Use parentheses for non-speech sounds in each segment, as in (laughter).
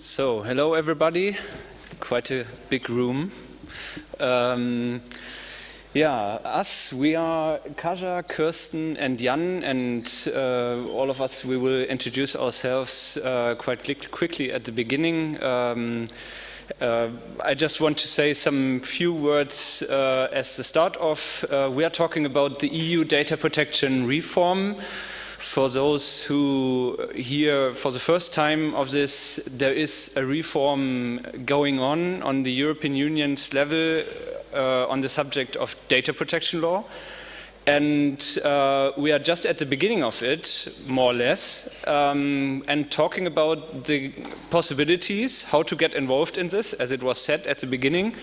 So, hello everybody. Quite a big room. Um, yeah, us, we are Kaja, Kirsten, and Jan, and uh, all of us, we will introduce ourselves uh, quite quickly at the beginning. Um, uh, I just want to say some few words uh, as the start of. Uh, we are talking about the EU data protection reform for those who hear for the first time of this, there is a reform going on on the European Union's level uh, on the subject of data protection law. And uh, we are just at the beginning of it, more or less, um, and talking about the possibilities, how to get involved in this, as it was said at the beginning,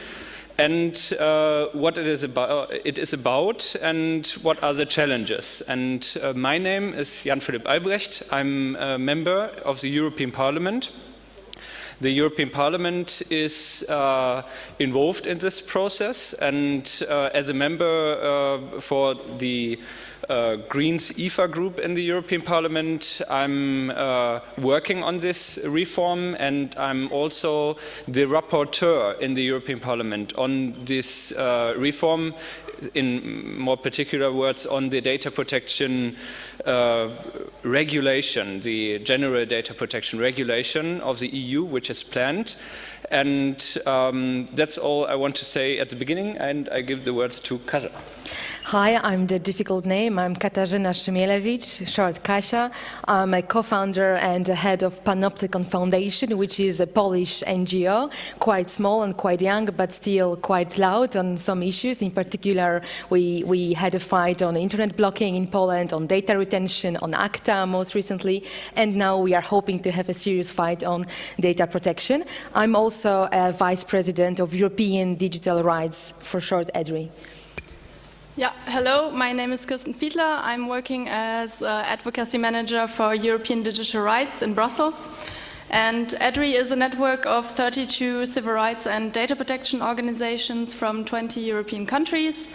and uh, what it is, about, it is about and what are the challenges. And uh, my name is Jan Philipp Albrecht. I'm a member of the European Parliament. The European Parliament is uh, involved in this process and uh, as a member uh, for the uh, Greens EFA group in the European Parliament. I'm uh, working on this reform and I'm also the rapporteur in the European Parliament on this uh, reform in more particular words on the data protection uh, regulation, the general data protection regulation of the EU, which is planned. And um, that's all I want to say at the beginning, and I give the words to Kaja. Hi, I'm the difficult name. I'm Katarzyna Szymielewicz, short Kasia. I'm a co-founder and head of Panoptykon Foundation, which is a Polish NGO, quite small and quite young, but still quite loud on some issues. In particular, we, we had a fight on internet blocking in Poland, on data retention, on ACTA most recently, and now we are hoping to have a serious fight on data protection. I'm also a vice president of European Digital Rights, for short EDRI. Yeah, hello, my name is Kirsten Fiedler. I'm working as uh, advocacy manager for European digital rights in Brussels. And EDRI is a network of 32 civil rights and data protection organizations from 20 European countries.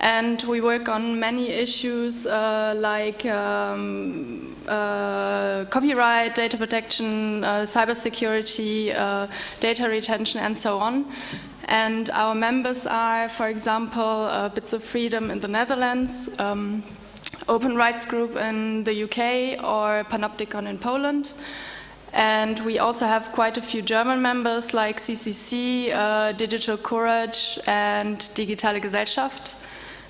And we work on many issues uh, like um, uh, copyright, data protection, uh, cybersecurity, uh, data retention, and so on. And our members are, for example, uh, Bits of Freedom in the Netherlands, um, Open Rights Group in the UK, or Panoptykon in Poland. And we also have quite a few German members like CCC, uh, Digitalcourage, and Digitale Gesellschaft.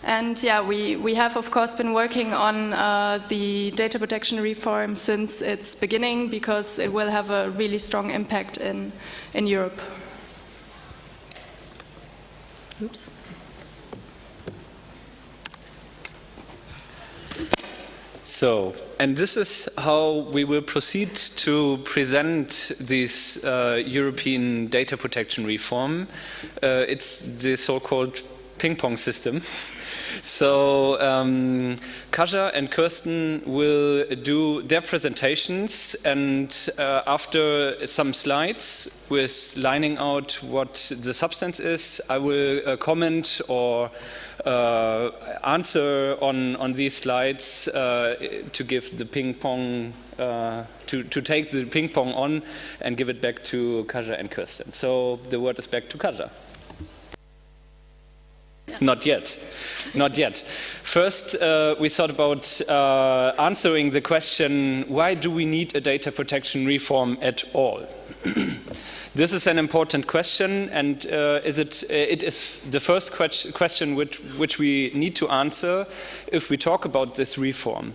And yeah, we, we have of course been working on uh, the data protection reform since its beginning because it will have a really strong impact in, in Europe. Oops. So, and this is how we will proceed to present this uh, European data protection reform. Uh, it's the so-called ping-pong system. (laughs) So um, Kaja and Kirsten will do their presentations and uh, after some slides with lining out what the substance is, I will uh, comment or uh, answer on, on these slides uh, to give the ping pong, uh, to, to take the ping pong on and give it back to Kaja and Kirsten. So the word is back to Kaja. (laughs) Not yet. Not yet. First, uh, we thought about uh, answering the question, why do we need a data protection reform at all? (clears throat) this is an important question, and uh, is it, uh, it is the first que question which, which we need to answer if we talk about this reform.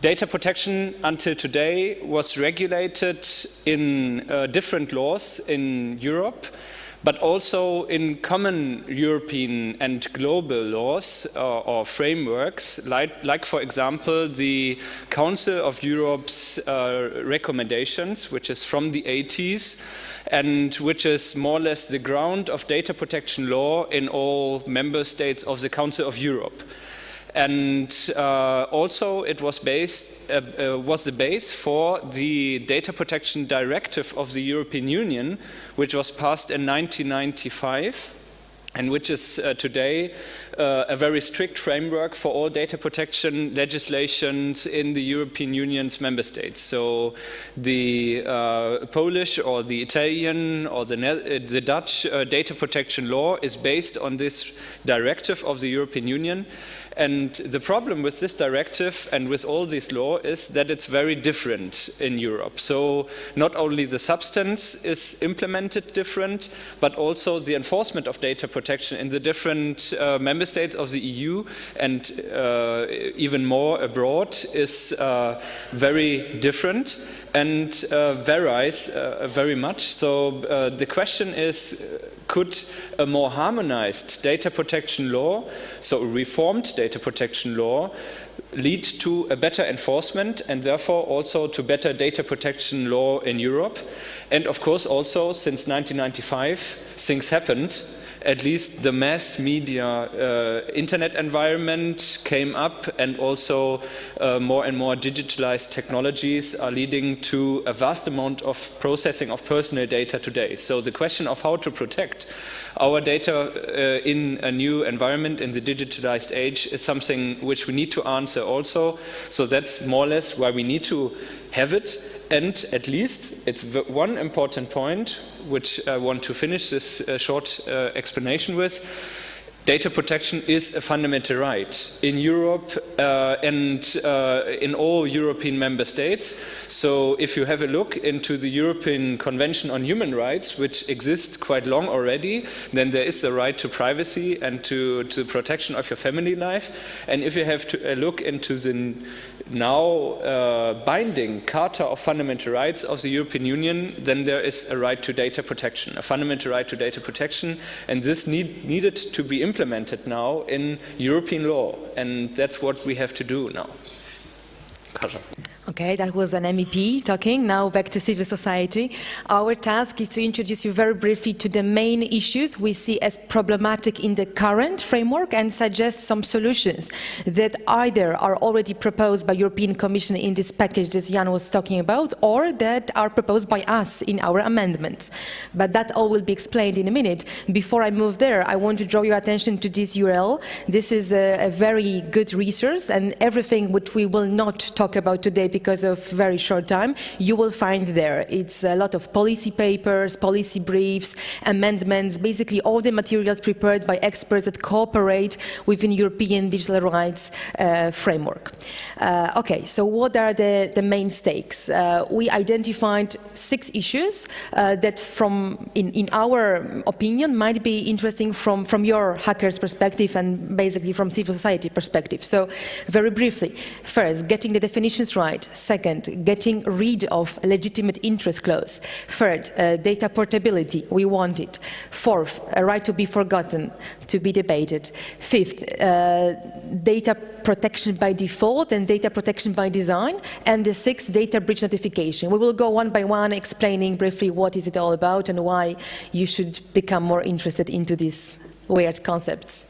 Data protection until today was regulated in uh, different laws in Europe, but also in common European and global laws uh, or frameworks, like, like, for example the Council of Europe's uh, recommendations, which is from the 80s, and which is more or less the ground of data protection law in all member states of the Council of Europe. And uh, also it was based uh, uh, was the base for the data protection directive of the European Union, which was passed in 1995 and which is uh, today uh, a very strict framework for all data protection legislations in the European Union's member states. So the uh, Polish or the Italian or the, the Dutch data protection law is based on this directive of the European Union and the problem with this directive and with all this law is that it's very different in Europe. So not only the substance is implemented different, but also the enforcement of data protection in the different uh, member states of the EU and uh, even more abroad is uh, very different and uh, varies uh, very much. So uh, the question is, could a more harmonized data protection law, so a reformed data protection law, lead to a better enforcement and therefore also to better data protection law in Europe? And of course also since 1995 things happened at least the mass media uh, internet environment came up and also uh, more and more digitalized technologies are leading to a vast amount of processing of personal data today. So the question of how to protect our data uh, in a new environment in the digitalized age is something which we need to answer also. So that's more or less why we need to have it. And at least it's one important point which I want to finish this uh, short uh, explanation with. Data protection is a fundamental right in Europe uh, and uh, in all European member states. So if you have a look into the European Convention on Human Rights, which exists quite long already, then there is a right to privacy and to, to protection of your family life. And if you have to, a look into the now uh, binding Charter of Fundamental Rights of the European Union, then there is a right to data protection, a fundamental right to data protection, and this need, needed to be implemented now in European law, and that's what we have to do now. Kaja. Okay, that was an MEP talking. Now back to civil society. Our task is to introduce you very briefly to the main issues we see as problematic in the current framework and suggest some solutions that either are already proposed by European Commission in this package that Jan was talking about or that are proposed by us in our amendments. But that all will be explained in a minute. Before I move there, I want to draw your attention to this URL. This is a, a very good resource and everything which we will not talk about today because of very short time, you will find there. It's a lot of policy papers, policy briefs, amendments, basically all the materials prepared by experts that cooperate within European digital rights uh, framework. Uh, okay, so what are the, the main stakes? Uh, we identified six issues uh, that from, in, in our opinion, might be interesting from, from your hacker's perspective and basically from civil society perspective. So very briefly, first, getting the definitions right. Second, getting rid of legitimate interest clause. Third, uh, data portability, we want it. Fourth, a right to be forgotten, to be debated. Fifth, uh, data protection by default and data protection by design. And the sixth, data breach notification. We will go one by one explaining briefly what is it all about and why you should become more interested into these weird concepts.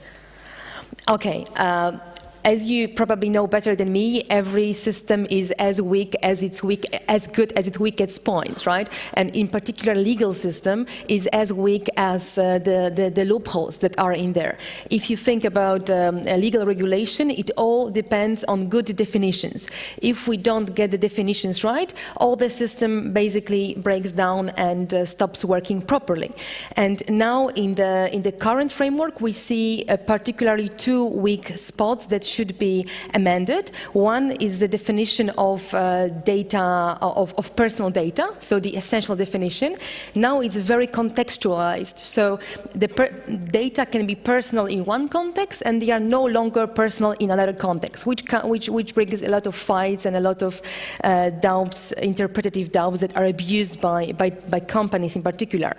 Okay, uh, as you probably know better than me, every system is as weak as it's weak, as good as its weakest point, right? And in particular, legal system is as weak as uh, the, the, the, loopholes that are in there. If you think about um, legal regulation, it all depends on good definitions. If we don't get the definitions right, all the system basically breaks down and uh, stops working properly. And now in the, in the current framework, we see uh, particularly two weak spots that should be amended. One is the definition of uh, data, of, of, personal data, so the essential definition. Now it's very contextualized, so the data can be personal in one context and they are no longer personal in another context, which, which, which brings a lot of fights and a lot of uh, doubts, interpretative doubts that are abused by, by, by companies in particular.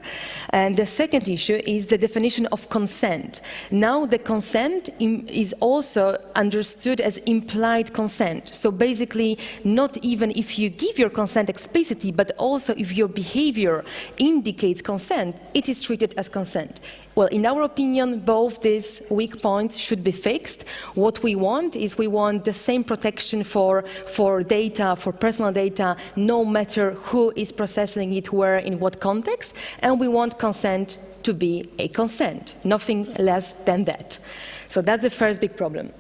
And the second issue is the definition of consent. Now the consent is also understood as implied consent. So basically, not even if you give your consent explicitly, but also if your behavior indicates consent, it is treated as consent. Well, in our opinion, both these weak points should be fixed. What we want is we want the same protection for, for data, for personal data, no matter who is processing it, where, in what context, and we want consent to be a consent, nothing less than that. So that's the first big problem.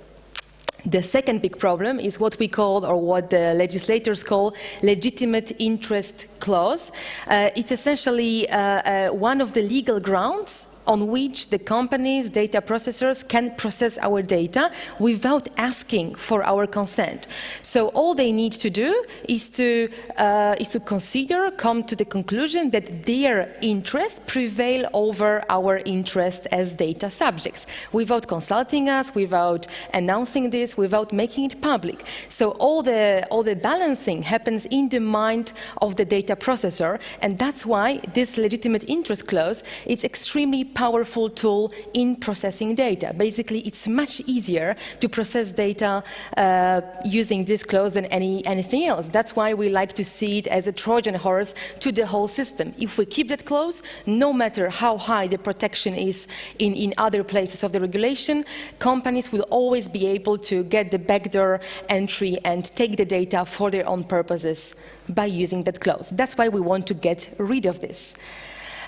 The second big problem is what we call, or what the legislators call, legitimate interest clause. Uh, it's essentially uh, uh, one of the legal grounds on which the companies, data processors can process our data without asking for our consent. So all they need to do is to, uh, is to consider, come to the conclusion that their interests prevail over our interest as data subjects, without consulting us, without announcing this, without making it public. So all the, all the balancing happens in the mind of the data processor, and that's why this legitimate interest clause is extremely powerful tool in processing data. Basically, it's much easier to process data uh, using this clause than any, anything else. That's why we like to see it as a Trojan horse to the whole system. If we keep that clause, no matter how high the protection is in, in other places of the regulation, companies will always be able to get the backdoor entry and take the data for their own purposes by using that clause. That's why we want to get rid of this.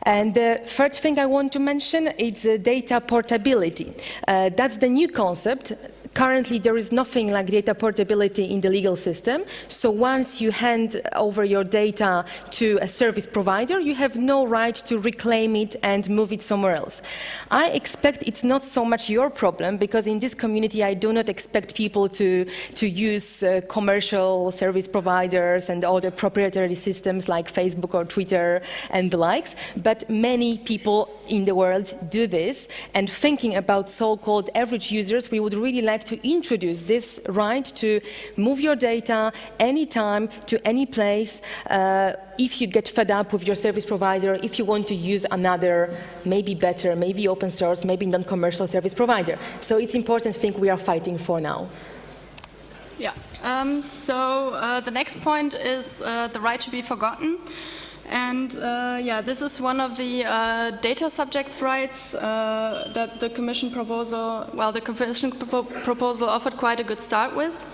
And the third thing I want to mention is uh, data portability. Uh, that's the new concept Currently, there is nothing like data portability in the legal system. So once you hand over your data to a service provider, you have no right to reclaim it and move it somewhere else. I expect it's not so much your problem because in this community, I do not expect people to, to use uh, commercial service providers and other proprietary systems like Facebook or Twitter and the likes. But many people in the world do this. And thinking about so-called average users, we would really like to introduce this right to move your data anytime to any place uh, if you get fed up with your service provider, if you want to use another, maybe better, maybe open source, maybe non-commercial service provider. So it's important thing we are fighting for now. Yeah, um, so uh, the next point is uh, the right to be forgotten. And uh, yeah, this is one of the uh, data subjects rights uh, that the Commission proposal, well, the Commission pro proposal offered quite a good start with.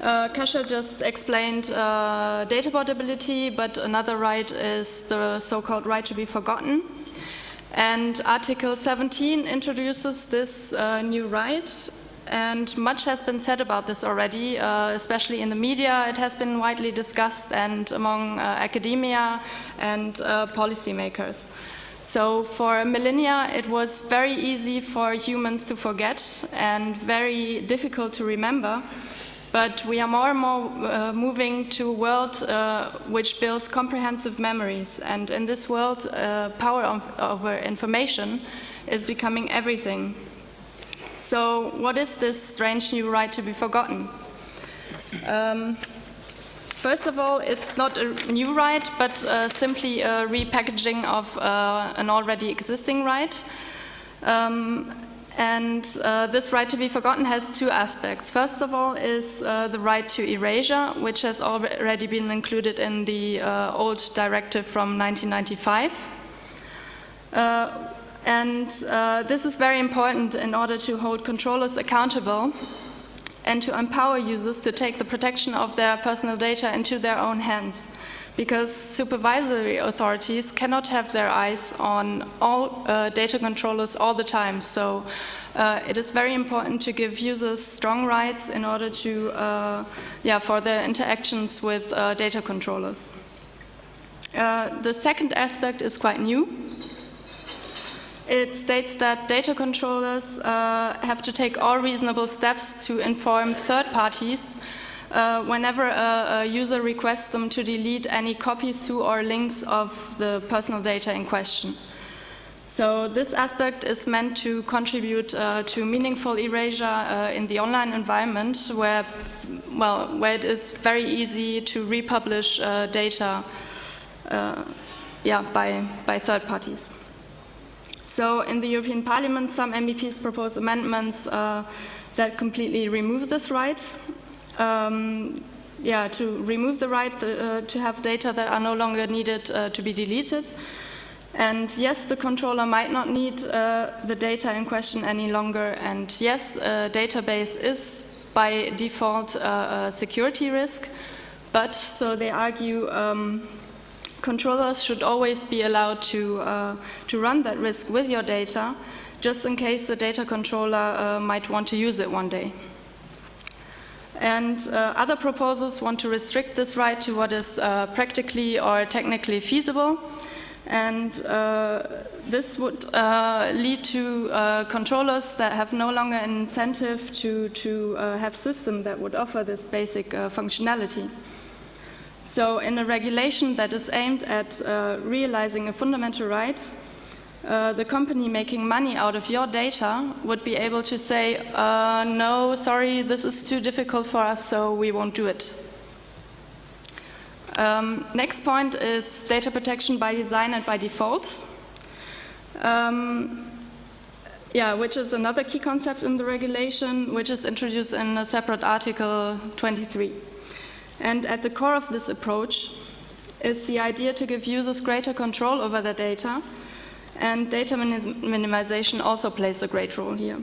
Uh, Kasia just explained uh, data portability, but another right is the so-called right to be forgotten. And Article 17 introduces this uh, new right and much has been said about this already, uh, especially in the media. It has been widely discussed and among uh, academia and uh, policymakers. So for millennia, it was very easy for humans to forget and very difficult to remember. But we are more and more uh, moving to a world uh, which builds comprehensive memories. And in this world, power over information is becoming everything. So what is this strange new right to be forgotten? Um, first of all, it's not a new right, but uh, simply a repackaging of uh, an already existing right. Um, and uh, this right to be forgotten has two aspects. First of all is uh, the right to erasure, which has already been included in the uh, old directive from 1995. And uh, this is very important in order to hold controllers accountable and to empower users to take the protection of their personal data into their own hands. Because supervisory authorities cannot have their eyes on all uh, data controllers all the time. So uh, it is very important to give users strong rights in order to, uh, yeah, for their interactions with uh, data controllers. Uh, the second aspect is quite new. It states that data controllers uh, have to take all reasonable steps to inform third parties uh, whenever a, a, user requests them to delete any copies to or links of the personal data in question. So this aspect is meant to contribute uh, to meaningful erasure uh, in the online environment where, well, where it is very easy to republish uh, data uh, yeah, by, by third parties. So in the European Parliament, some MEPs propose amendments uh, that completely remove this right. Um, yeah, to remove the right uh, to have data that are no longer needed uh, to be deleted. And yes, the controller might not need uh, the data in question any longer. And yes, a database is by default uh, a security risk. But, so they argue, um, controllers should always be allowed to, uh, to run that risk with your data, just in case the data controller uh, might want to use it one day. And uh, other proposals want to restrict this right to what is uh, practically or technically feasible. And uh, this would uh, lead to controllers that have no longer an incentive to, to have systems that would offer this basic functionality. So in a regulation that is aimed at realizing a fundamental right, uh, the company making money out of your data would be able to say, uh, no, sorry, this is too difficult for us, so we won't do it. Um, next point is data protection by design and by default. Um, yeah, which is another key concept in the regulation, which is introduced in a separate article 23. And at the core of this approach is the idea to give users greater control over their data and data minimization also plays a great role here.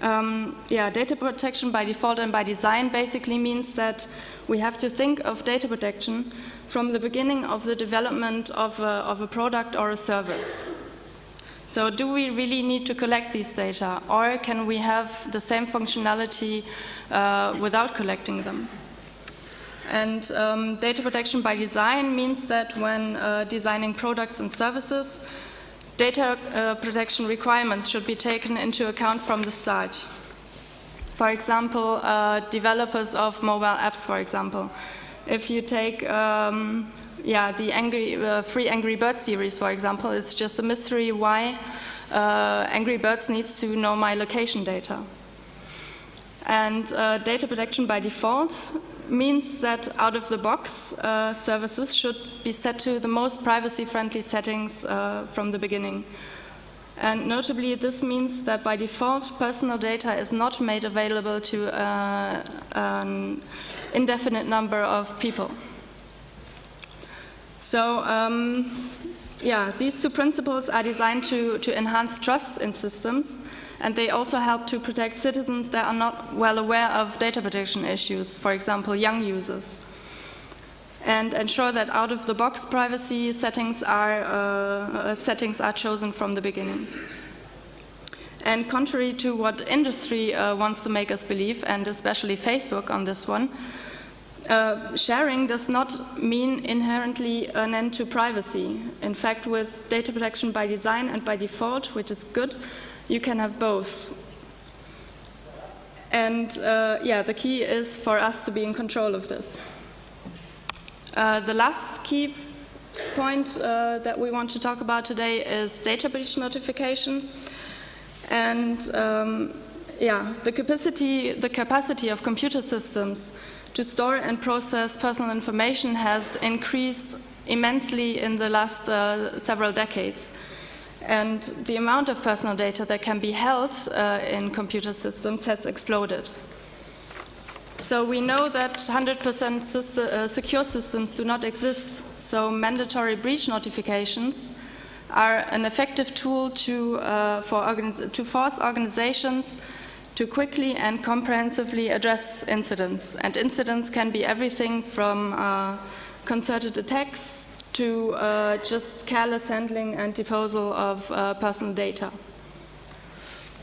Um, yeah, data protection by default and by design basically means that we have to think of data protection from the beginning of the development of a, of a product or a service. So do we really need to collect these data or can we have the same functionality uh, without collecting them? And um, data protection by design means that when uh, designing products and services, data uh, protection requirements should be taken into account from the start. For example, uh, developers of mobile apps, for example. If you take um, yeah, the angry, uh, free Angry Birds series, for example, it's just a mystery why uh, Angry Birds needs to know my location data. And uh, data protection by default means that out of the box uh, services should be set to the most privacy friendly settings uh, from the beginning. And notably, this means that by default, personal data is not made available to uh, an indefinite number of people. So, um, yeah, these two principles are designed to, to enhance trust in systems and they also help to protect citizens that are not well aware of data protection issues, for example, young users. And ensure that out-of-the-box privacy settings are, uh, settings are chosen from the beginning. And contrary to what industry uh, wants to make us believe, and especially Facebook on this one, uh, sharing does not mean inherently an end to privacy. In fact, with data protection by design and by default, which is good, you can have both. And uh, yeah, the key is for us to be in control of this. Uh, the last key point uh, that we want to talk about today is data breach notification. And um, yeah, the capacity, the capacity of computer systems to store and process personal information has increased immensely in the last uh, several decades. And the amount of personal data that can be held uh, in computer systems has exploded. So we know that 100% system, uh, secure systems do not exist, so mandatory breach notifications are an effective tool to, uh, for to force organizations to quickly and comprehensively address incidents. And incidents can be everything from uh, concerted attacks to uh, just careless handling and disposal of uh, personal data.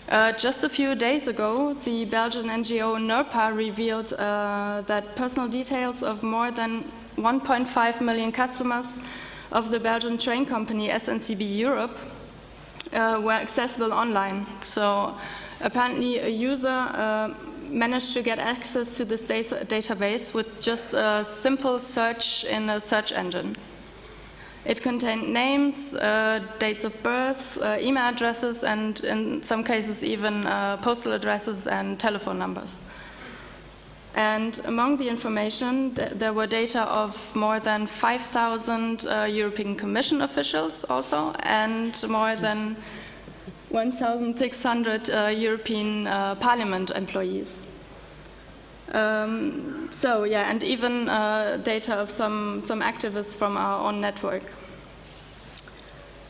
Uh, just a few days ago, the Belgian NGO NURPA revealed uh, that personal details of more than 1.5 million customers of the Belgian train company SNCB Europe uh, were accessible online. So apparently a user uh, managed to get access to this data database with just a simple search in a search engine. It contained names, uh, dates of birth, uh, email addresses, and in some cases even uh, postal addresses and telephone numbers. And among the information, th there were data of more than 5,000 uh, European Commission officials also, and more than 1,600 uh, European uh, Parliament employees. Um, so yeah, and even uh, data of some, some activists from our own network.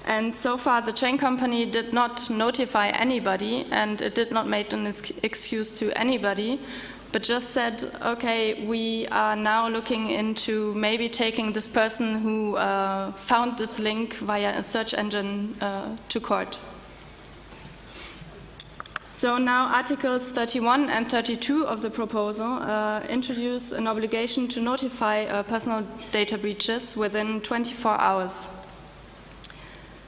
And so far the train company did not notify anybody and it did not make an excuse to anybody but just said, okay, we are now looking into maybe taking this person who uh, found this link via a search engine uh, to court. So now Articles 31 and 32 of the proposal uh, introduce an obligation to notify uh, personal data breaches within 24 hours.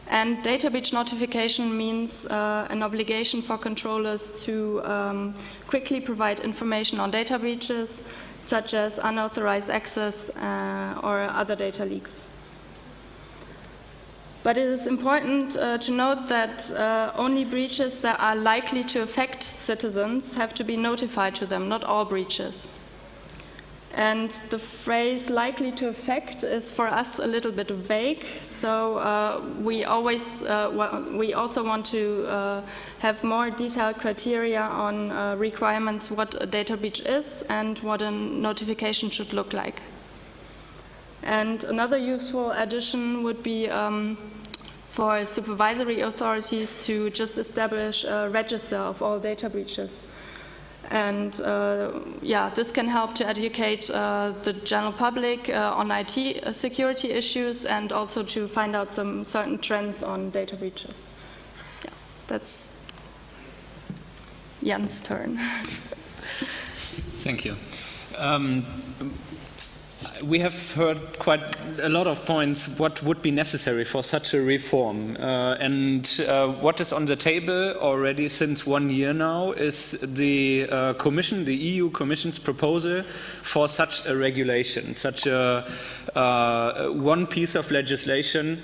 And data breach notification means uh, an obligation for controllers to um, quickly provide information on data breaches, such as unauthorized access uh, or other data leaks. But it is important uh, to note that uh, only breaches that are likely to affect citizens have to be notified to them, not all breaches. And the phrase likely to affect is for us a little bit vague, so uh, we always uh, we also want to uh, have more detailed criteria on uh, requirements what a data breach is and what a notification should look like. And another useful addition would be um, for supervisory authorities to just establish a register of all data breaches. And uh, yeah, this can help to educate uh, the general public uh, on IT security issues and also to find out some certain trends on data breaches. Yeah, that's Jan's turn. Thank you. Um, we have heard quite a lot of points what would be necessary for such a reform. Uh, and uh, what is on the table already since one year now is the uh, Commission, the EU Commission's proposal for such a regulation, such a uh, one piece of legislation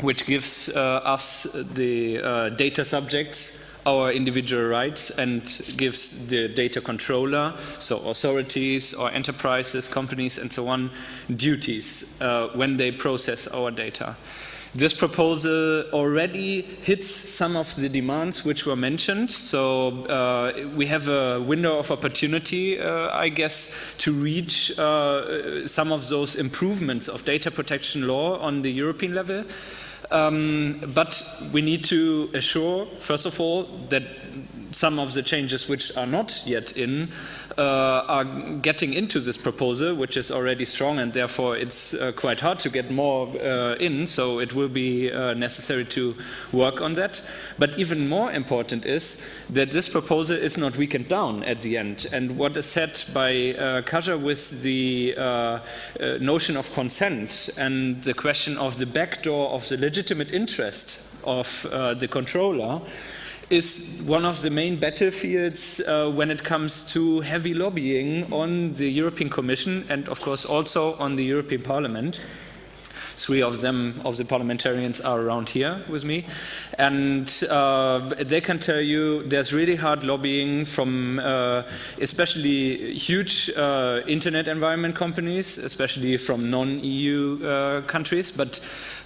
which gives uh, us the uh, data subjects our individual rights and gives the data controller, so authorities or enterprises, companies and so on, duties uh, when they process our data. This proposal already hits some of the demands which were mentioned, so uh, we have a window of opportunity, uh, I guess, to reach uh, some of those improvements of data protection law on the European level. Um, but we need to assure, first of all, that some of the changes which are not yet in uh, are getting into this proposal, which is already strong, and therefore it's uh, quite hard to get more uh, in, so it will be uh, necessary to work on that. But even more important is that this proposal is not weakened down at the end. And what is said by uh, Kaja with the uh, uh, notion of consent and the question of the backdoor of the legitimate interest of the controller, is one of the main battlefields uh, when it comes to heavy lobbying on the European Commission and, of course, also on the European Parliament. Three of them, of the parliamentarians, are around here with me. And uh, they can tell you there's really hard lobbying from uh, especially huge uh, internet environment companies, especially from non EU uh, countries. But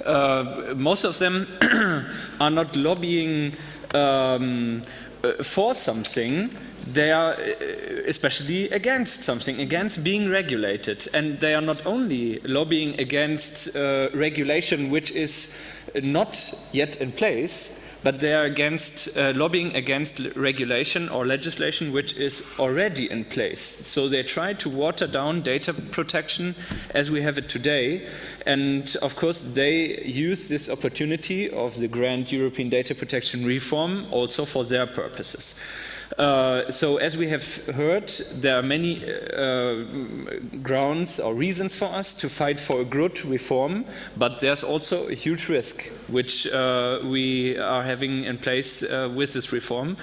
uh, most of them (clears throat) are not lobbying um, uh, for something, they are uh, especially against something, against being regulated. And they are not only lobbying against uh, regulation which is not yet in place, but they are against uh, lobbying against regulation or legislation which is already in place. So they try to water down data protection as we have it today. And of course, they use this opportunity of the grand European data protection reform also for their purposes. Uh, so as we have heard, there are many uh, grounds or reasons for us to fight for a good reform, but there's also a huge risk which uh, we are having in place uh, with this reform.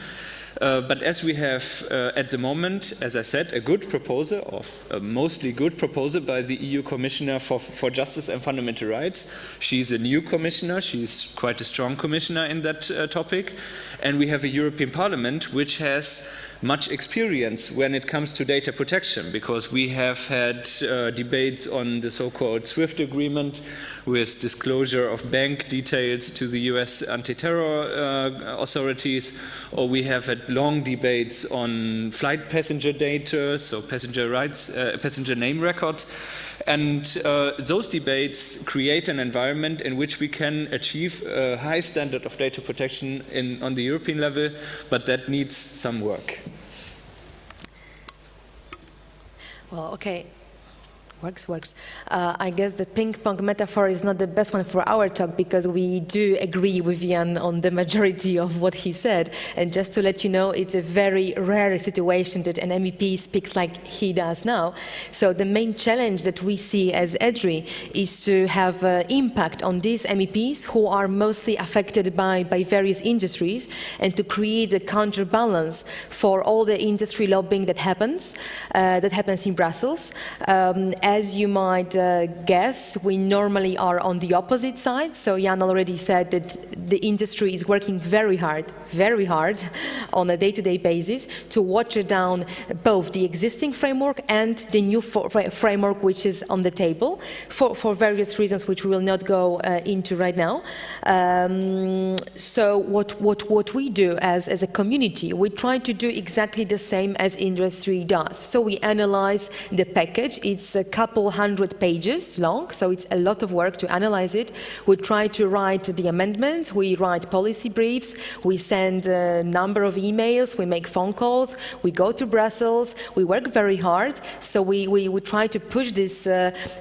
Uh, but as we have uh, at the moment, as I said, a good proposal, of a mostly good proposal by the EU Commissioner for, for Justice and Fundamental Rights. She's a new commissioner, she's quite a strong commissioner in that uh, topic. And we have a European Parliament which has much experience when it comes to data protection because we have had uh, debates on the so-called SWIFT agreement with disclosure of bank details to the US anti-terror uh, authorities or we have had long debates on flight passenger data, so passenger rights, uh, passenger name records and uh, those debates create an environment in which we can achieve a high standard of data protection in, on the European level, but that needs some work. Well, okay. Works, works. Uh, I guess the ping pong metaphor is not the best one for our talk because we do agree with Jan on the majority of what he said. And just to let you know, it's a very rare situation that an MEP speaks like he does now. So the main challenge that we see as EDRI is to have uh, impact on these MEPs who are mostly affected by, by various industries and to create a counterbalance for all the industry lobbying that happens, uh, that happens in Brussels. Um, as you might uh, guess, we normally are on the opposite side. So Jan already said that the industry is working very hard, very hard (laughs) on a day-to-day -day basis to water down both the existing framework and the new framework which is on the table for, for various reasons which we will not go uh, into right now. Um, so what, what, what we do as, as a community, we try to do exactly the same as industry does. So we analyze the package. It's a couple hundred pages long, so it's a lot of work to analyze it. We try to write the amendments, we write policy briefs, we send a number of emails, we make phone calls, we go to Brussels, we work very hard, so we, we, we try to push this, uh,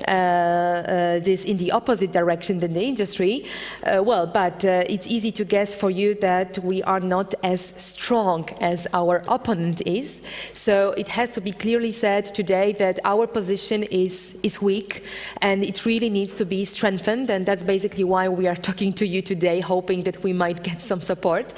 uh, uh, this in the opposite direction than the industry. Uh, well, but uh, it's easy to guess for you that we are not as strong as our opponent is. So it has to be clearly said today that our position is is, is weak and it really needs to be strengthened and that's basically why we are talking to you today, hoping that we might get some support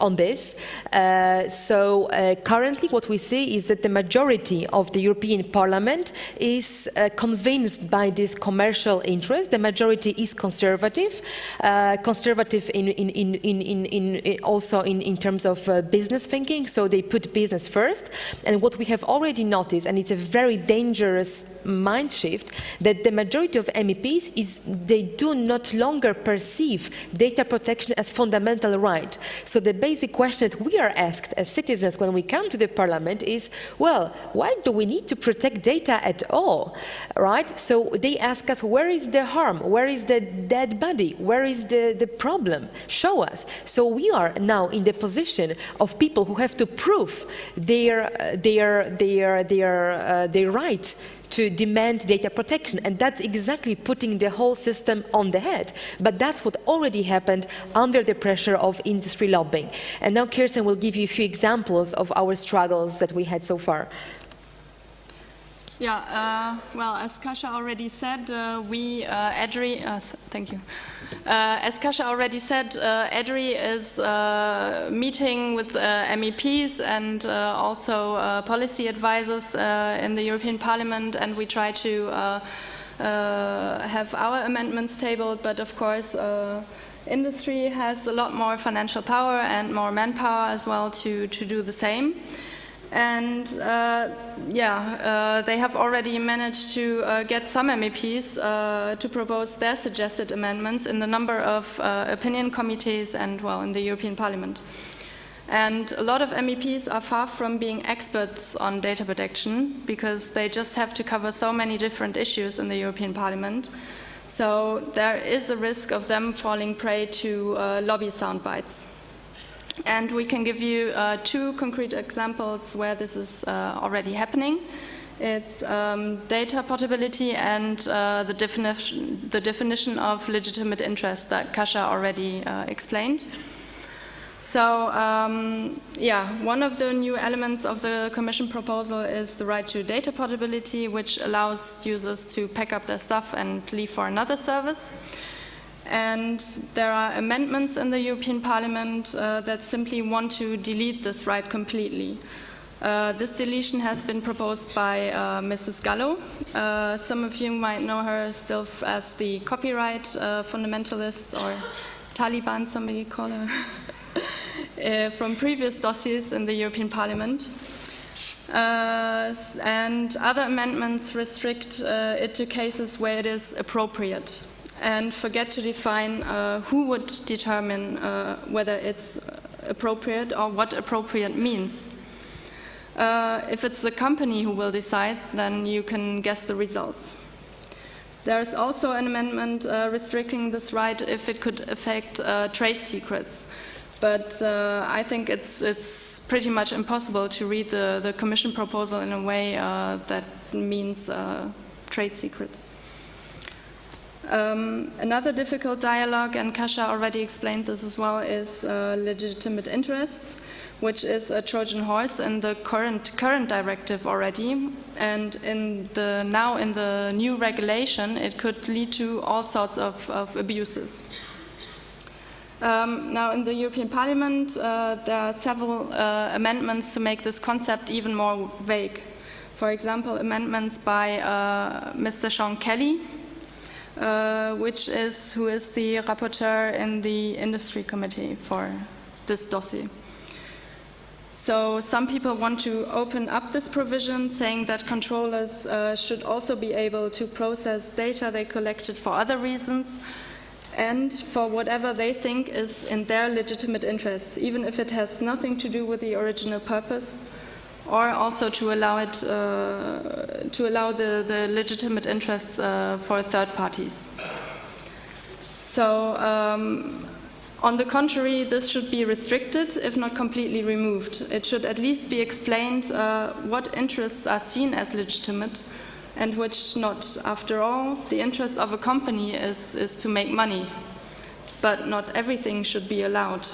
on this. Uh, so uh, currently what we see is that the majority of the European Parliament is uh, convinced by this commercial interest. The majority is conservative, uh, conservative in, in, in, in, also in, terms of uh, business thinking, so they put business first. And what we have already noticed, and it's a very dangerous mind shift that the majority of MEPs is they do not longer perceive data protection as fundamental right. So the basic question that we are asked as citizens when we come to the parliament is, well, why do we need to protect data at all, right? So they ask us, where is the harm? Where is the dead body? Where is the, the problem? Show us. So we are now in the position of people who have to prove their, their, their, their, uh, their right to demand data protection. And that's exactly putting the whole system on the head. But that's what already happened under the pressure of industry lobbying. And now Kirsten will give you a few examples of our struggles that we had so far. Yeah, uh, well, as Kasia already said, uh, we, uh, EDRI, uh, thank you. Uh, as Kasia already said, EDRI is uh, meeting with MEPs and also policy advisors in the European Parliament, and we try to have our amendments tabled, but of course, industry has a lot more financial power and more manpower as well to, to do the same. And uh, yeah, uh, they have already managed to uh, get some MEPs to propose their suggested amendments in the number of opinion committees and, well, in the European Parliament. And a lot of MEPs are far from being experts on data protection because they just have to cover so many different issues in the European Parliament. So there is a risk of them falling prey to uh, lobby soundbites. And we can give you uh, two concrete examples where this is uh, already happening. It's um, data portability and uh, the, definition, the definition of legitimate interest that Kasia already uh, explained. So, um, yeah, one of the new elements of the Commission proposal is the right to data portability, which allows users to pack up their stuff and leave for another service. And there are amendments in the European Parliament uh, that simply want to delete this right completely. Uh, this deletion has been proposed by uh, Mrs. Gallo. Uh, some of you might know her still as the copyright uh, fundamentalist or Taliban, somebody call her, (laughs) uh, from previous dossiers in the European Parliament. and other amendments restrict it to cases where it is appropriate and forget to define uh, who would determine uh, whether it's appropriate or what appropriate means. Uh, if it's the company who will decide, then you can guess the results. There is also an amendment uh, restricting this right if it could affect uh, trade secrets. But uh, I think it's, it's pretty much impossible to read the, the Commission proposal in a way uh, that means uh, trade secrets. Um, another difficult dialogue, and Kasia already explained this as well, is uh, legitimate interests, which is a Trojan horse in the current current directive already, and in the now in the new regulation, it could lead to all sorts of, of abuses. Um, now, in the European Parliament, uh, there are several uh, amendments to make this concept even more vague. For example, amendments by uh, Mr. Sean Kelly, uh, which is who is the rapporteur in the industry committee for this dossier. So some people want to open up this provision, saying that controllers uh, should also be able to process data they collected for other reasons and for whatever they think is in their legitimate interests, even if it has nothing to do with the original purpose or also to allow it uh, to allow the, the legitimate interests uh, for third parties. So, um, on the contrary, this should be restricted, if not completely removed. It should at least be explained uh, what interests are seen as legitimate and which not. After all, the interest of a company is, is to make money, but not everything should be allowed.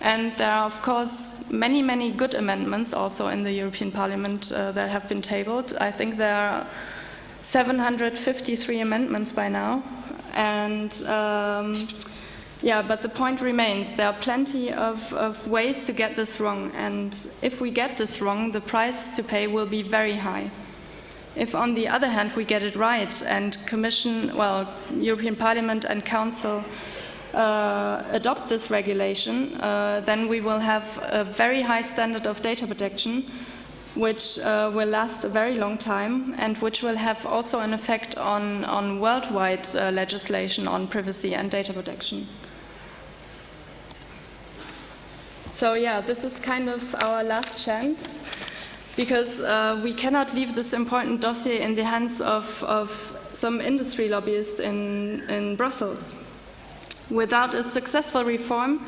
And there are, of course, many, many good amendments also in the European Parliament uh, that have been tabled. I think there are 753 amendments by now. And um, yeah, but the point remains there are plenty of, of ways to get this wrong. And if we get this wrong, the price to pay will be very high. If, on the other hand, we get it right and Commission, well, European Parliament and Council uh, adopt this regulation, uh, then we will have a very high standard of data protection, which uh, will last a very long time and which will have also an effect on, on worldwide uh, legislation on privacy and data protection. So yeah, this is kind of our last chance because uh, we cannot leave this important dossier in the hands of, of some industry lobbyists in, in Brussels. Without a successful reform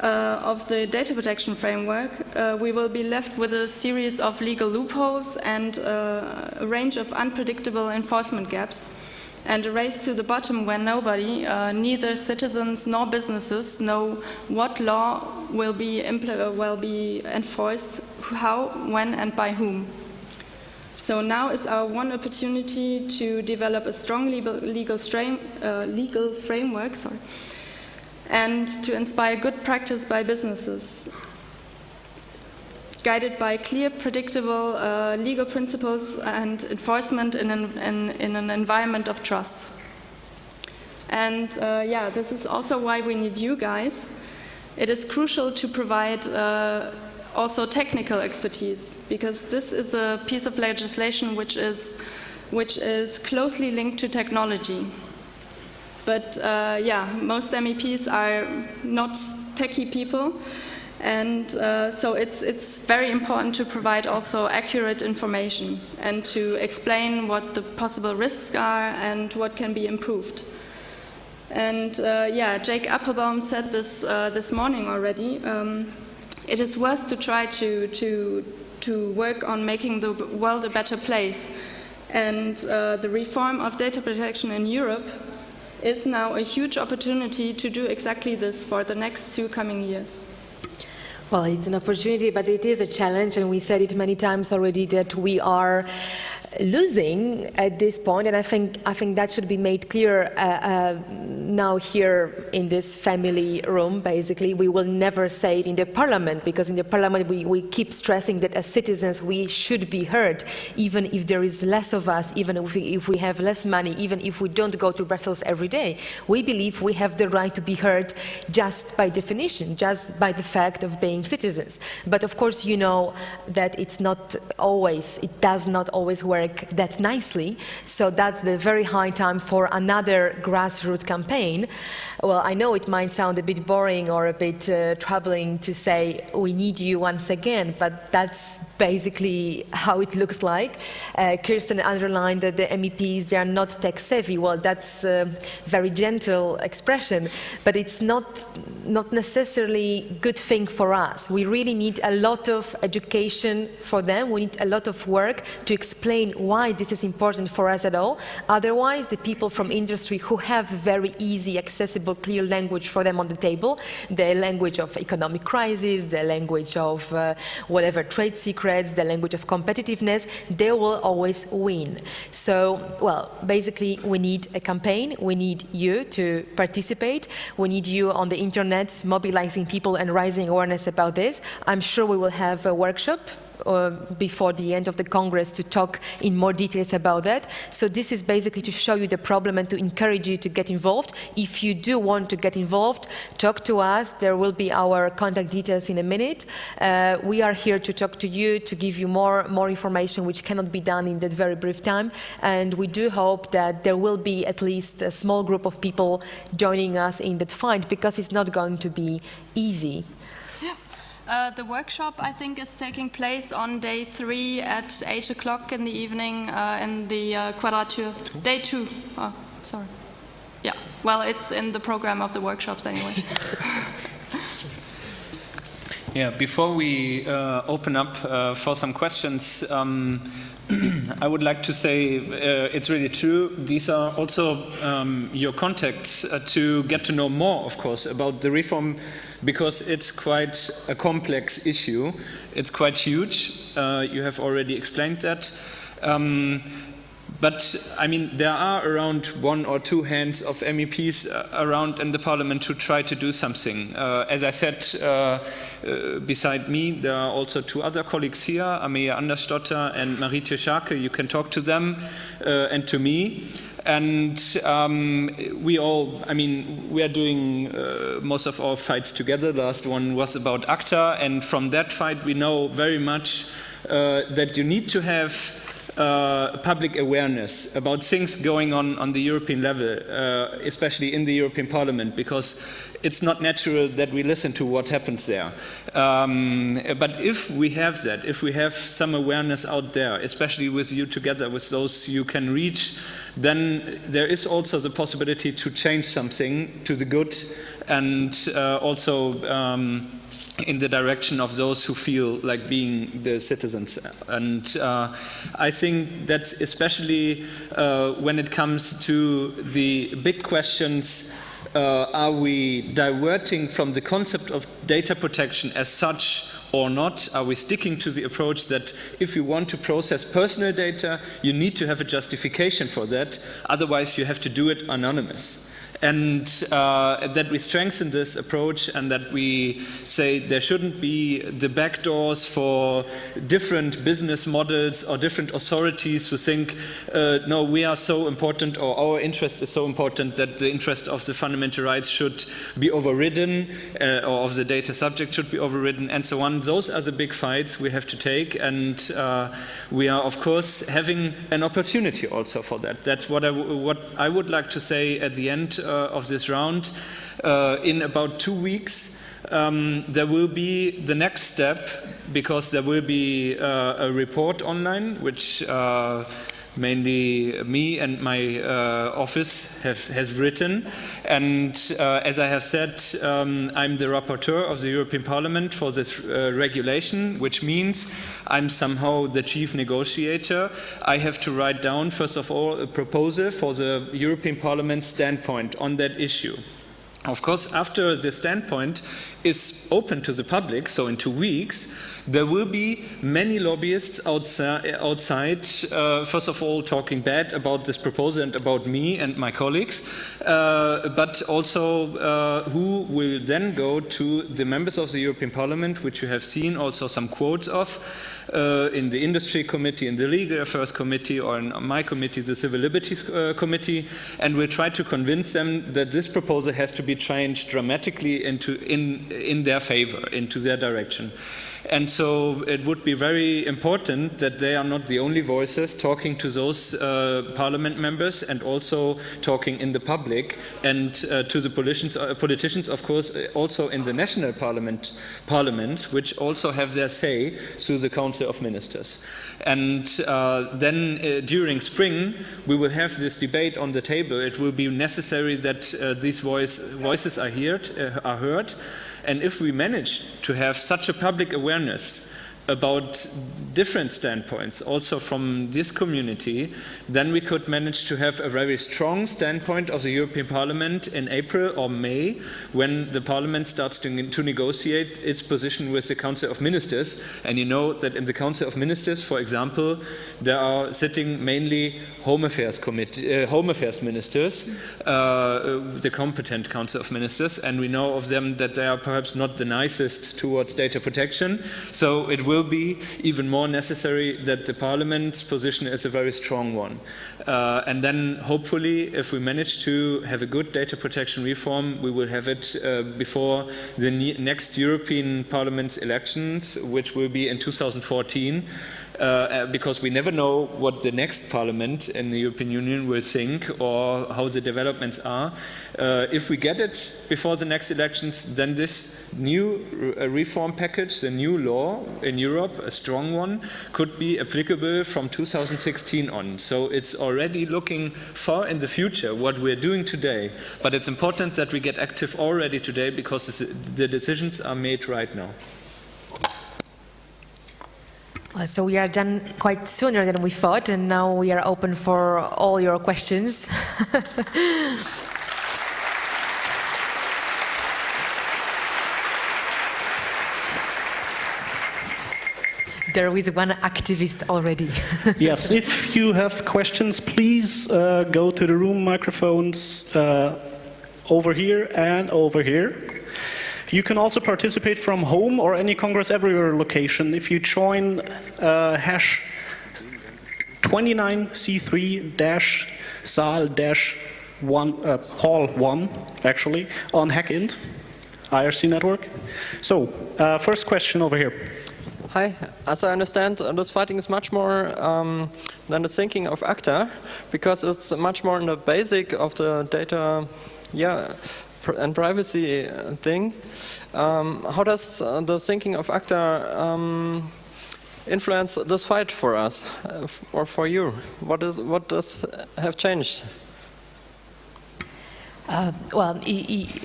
uh, of the data protection framework, uh, we will be left with a series of legal loopholes and uh, a range of unpredictable enforcement gaps and a race to the bottom where nobody, uh, neither citizens nor businesses, know what law will be, will be enforced, how, when, and by whom. So now is our one opportunity to develop a strong legal, legal, uh, legal framework sorry, and to inspire good practice by businesses, guided by clear, predictable uh, legal principles and enforcement in an, in, in an environment of trust. And uh, yeah, this is also why we need you guys. It is crucial to provide uh, also technical expertise, because this is a piece of legislation which is, which is closely linked to technology. But uh, yeah, most MEPs are not techie people, and uh, so it's, it's very important to provide also accurate information and to explain what the possible risks are and what can be improved. And uh, yeah, Jake Appelbaum said this uh, this morning already. Um, it is worth to try to, to, to work on making the world a better place. And uh, the reform of data protection in Europe is now a huge opportunity to do exactly this for the next two coming years. Well, it's an opportunity, but it is a challenge, and we said it many times already that we are losing at this point, and I think I think that should be made clear uh, uh, now here in this family room. Basically, we will never say it in the parliament because in the parliament we, we keep stressing that as citizens we should be heard, even if there is less of us, even if we, if we have less money, even if we don't go to Brussels every day. We believe we have the right to be heard just by definition, just by the fact of being citizens. But of course, you know that it's not always, it does not always work work that nicely. So that's the very high time for another grassroots campaign. Well, I know it might sound a bit boring or a bit uh, troubling to say we need you once again, but that's basically how it looks like. Uh, Kirsten underlined that the MEPs they are not tech savvy. Well, that's a very gentle expression, but it's not not necessarily a good thing for us. We really need a lot of education for them. We need a lot of work to explain why this is important for us at all. Otherwise, the people from industry who have very easy, accessible, clear language for them on the table, the language of economic crisis, the language of uh, whatever trade secrets, the language of competitiveness, they will always win. So, well, basically, we need a campaign. We need you to participate. We need you on the internet mobilizing people and raising awareness about this. I'm sure we will have a workshop uh, before the end of the Congress to talk in more details about that. So this is basically to show you the problem and to encourage you to get involved. If you do want to get involved, talk to us. There will be our contact details in a minute. Uh, we are here to talk to you, to give you more, more information which cannot be done in that very brief time. And we do hope that there will be at least a small group of people joining us in that fight because it's not going to be easy. Uh, the workshop, I think, is taking place on day three at 8 o'clock in the evening uh, in the uh, Quadrature. Day two. Oh, sorry. Yeah, well, it's in the program of the workshops anyway. (laughs) yeah, before we uh, open up uh, for some questions, um, I would like to say uh, it's really true. These are also um, your contacts uh, to get to know more, of course, about the reform because it's quite a complex issue. It's quite huge. Uh, you have already explained that. Um, but I mean, there are around one or two hands of MEPs uh, around in the parliament to try to do something. Uh, as I said, uh, uh beside me, there are also two other colleagues here, Amelia Andersdotter and Marietje Schaake. You can talk to them uh, and to me. And um, we all, I mean, we are doing uh, most of our fights together. The last one was about ACTA, and from that fight we know very much uh, that you need to have uh, public awareness about things going on on the European level, uh, especially in the European Parliament, because it's not natural that we listen to what happens there. Um, but if we have that, if we have some awareness out there, especially with you together, with those you can reach, then there is also the possibility to change something to the good and uh, also um, in the direction of those who feel like being the citizens. And uh, I think that's especially uh, when it comes to the big questions uh, are we diverting from the concept of data protection as such or not? Are we sticking to the approach that if you want to process personal data, you need to have a justification for that, otherwise you have to do it anonymous? And uh, that we strengthen this approach and that we say there shouldn't be the backdoors for different business models or different authorities who think, uh, no, we are so important or our interest is so important that the interest of the fundamental rights should be overridden uh, or of the data subject should be overridden and so on. Those are the big fights we have to take and uh, we are of course having an opportunity also for that. That's what I, what I would like to say at the end uh, of this round. Uh, in about two weeks, um, there will be the next step because there will be uh, a report online which mainly me and my uh, office have, has written. And uh, as I have said, um, I'm the rapporteur of the European Parliament for this uh, regulation, which means I'm somehow the chief negotiator. I have to write down, first of all, a proposal for the European Parliament standpoint on that issue. Of course, after the standpoint is open to the public, so in two weeks, there will be many lobbyists outside, outside uh, first of all, talking bad about this proposal and about me and my colleagues, uh, but also uh, who will then go to the members of the European Parliament, which you have seen also some quotes of, uh, in the industry committee, in the legal affairs committee, or in my committee, the civil liberties uh, committee, and we'll try to convince them that this proposal has to be changed dramatically into, in, in their favor, into their direction. And so it would be very important that they are not the only voices talking to those uh, parliament members and also talking in the public and uh, to the politicians, uh, politicians, of course, uh, also in the national parliament, parliaments, which also have their say through the Council of Ministers. And uh, then uh, during spring, we will have this debate on the table. It will be necessary that these voice, voices are heard, are heard. And if we manage to have such a public awareness about different standpoints, also from this community, then we could manage to have a very strong standpoint of the European Parliament in April or May, when the Parliament starts to, to, negotiate its position with the Council of Ministers. And you know that in the Council of Ministers, for example, there are sitting mainly Home Affairs, committee, uh, Home Affairs ministers, uh, the competent Council of Ministers, and we know of them that they are perhaps not the nicest towards data protection. So it will be even more necessary that the Parliament's position is a very strong one. Uh, and then hopefully, if we manage to have a good data protection reform, we will have it uh, before the next European Parliament's elections, which will be in 2014 uh, uh, because we never know what the next parliament in the European Union will think or how the developments are. Uh, if we get it before the next elections, then this new re reform package, the new law in Europe, a strong one, could be applicable from 2016 on. So it's already looking far in the future what we're doing today. But it's important that we get active already today because the decisions are made right now. So we are done quite sooner than we thought, and now we are open for all your questions. (laughs) there is one activist already. (laughs) yes, if you have questions, please uh, go to the room microphones uh, over here and over here. You can also participate from home or any Congress Everywhere location if you join uh, hash 29C3-SAL-1, uh, Hall 1, actually, on HackInt, IRC network. So, uh, first question over here. Hi. As I understand, uh, this fighting is much more um, than the thinking of ACTA, because it's much more in the basic of the data yeah, and privacy uh, thing. Um, how does uh, the thinking of ACTA um, influence this fight for us uh, or for you? What, is, what does have changed? Uh, well,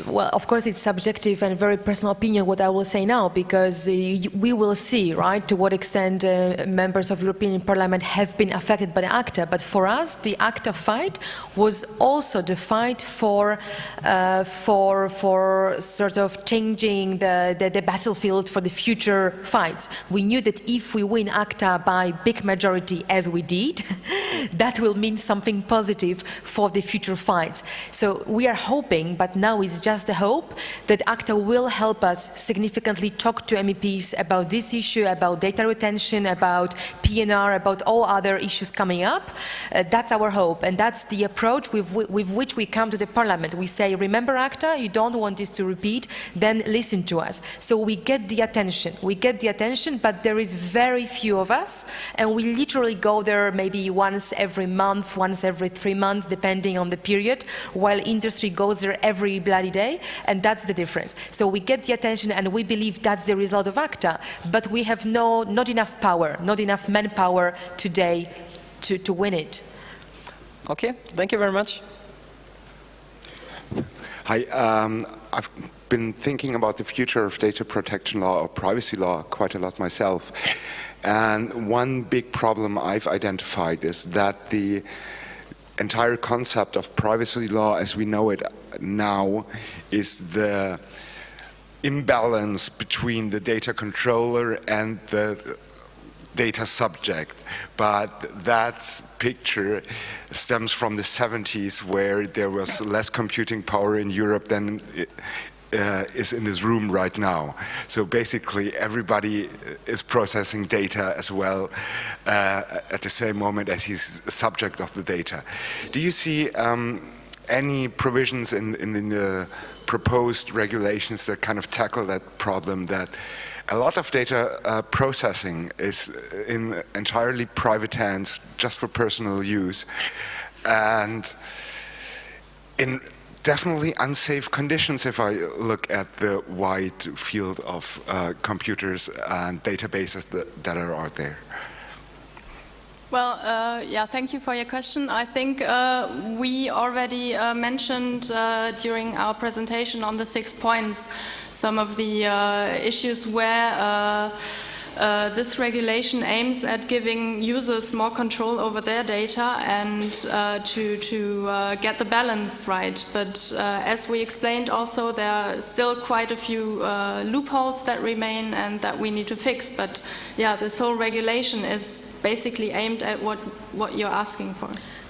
well, of course, it's subjective and very personal opinion what I will say now, because uh, we will see, right, to what extent uh, members of European Parliament have been affected by the ACTA. But for us, the ACTA fight was also the fight for, uh, for, for sort of changing the, the, the, battlefield for the future fights. We knew that if we win ACTA by big majority, as we did, (laughs) that will mean something positive for the future fights. So we are hoping, but now it's just a hope, that ACTA will help us significantly talk to MEPs about this issue, about data retention, about PNR, about all other issues coming up. Uh, that's our hope, and that's the approach with, with which we come to the Parliament. We say, remember ACTA, you don't want this to repeat, then listen to us. So we get the attention, we get the attention, but there is very few of us, and we literally go there maybe once every month, once every three months, depending on the period, while industry industry goes there every bloody day, and that's the difference. So we get the attention, and we believe that's the result of ACTA, but we have no, not enough power, not enough manpower today to, to win it. Okay, thank you very much. Hi, um, I've been thinking about the future of data protection law or privacy law quite a lot myself. And one big problem I've identified is that the entire concept of privacy law as we know it now is the imbalance between the data controller and the data subject. But that picture stems from the 70s where there was less computing power in Europe than uh, is in this room right now. So basically everybody is processing data as well uh, at the same moment as he's a subject of the data. Do you see um, any provisions in, in, in, the proposed regulations that kind of tackle that problem that a lot of data uh, processing is in entirely private hands, just for personal use, and in definitely unsafe conditions if I look at the wide field of uh, computers and databases that, that are out there. Well, uh, yeah, thank you for your question. I think uh, we already uh, mentioned uh, during our presentation on the six points some of the uh, issues where uh, uh, this regulation aims at giving users more control over their data and uh, to, to uh, get the balance right. But uh, as we explained also, there are still quite a few loopholes that remain and that we need to fix. But yeah, this whole regulation is basically aimed at what, what you're asking for.